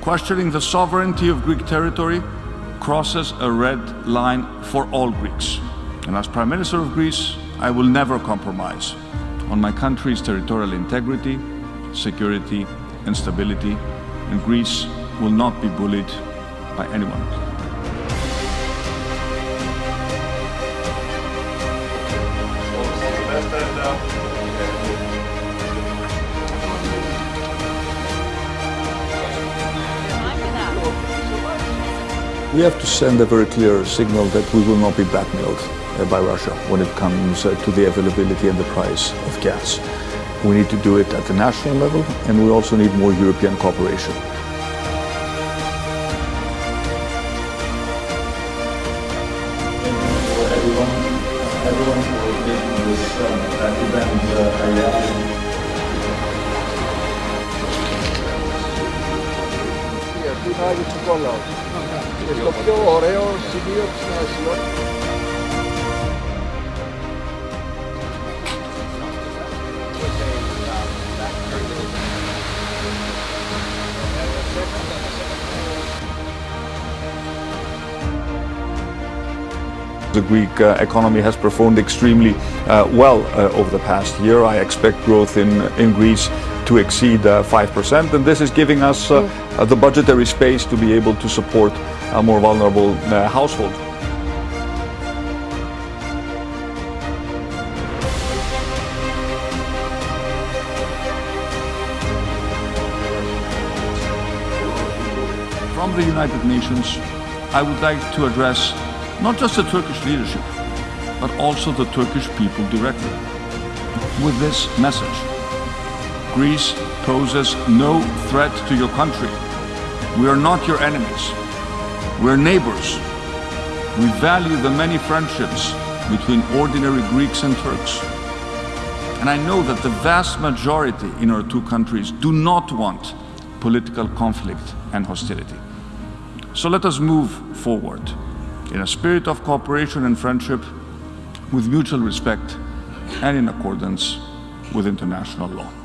Questioning the sovereignty of Greek territory crosses a red line for all Greeks. And as Prime Minister of Greece, I will never compromise on my country's territorial integrity, security and stability, and Greece will not be bullied by anyone. We have to send a very clear signal that we will not be blackmailed uh, by Russia when it comes uh, to the availability and the price of gas. We need to do it at the national level and we also need more European cooperation. everyone, everyone του Άγιου Νικόλαου. Και στο πιο ωραίο σημείο της Νέας The Greek uh, economy has performed extremely uh, well uh, over the past year. I expect growth in, in Greece to exceed 5%, and this is giving us the budgetary space to be able to support a more vulnerable households. From the United Nations, I would like to address not just the Turkish leadership, but also the Turkish people directly. With this message, Greece poses no threat to your country. We are not your enemies. We're neighbors. We value the many friendships between ordinary Greeks and Turks. And I know that the vast majority in our two countries do not want political conflict and hostility. So let us move forward in a spirit of cooperation and friendship with mutual respect and in accordance with international law.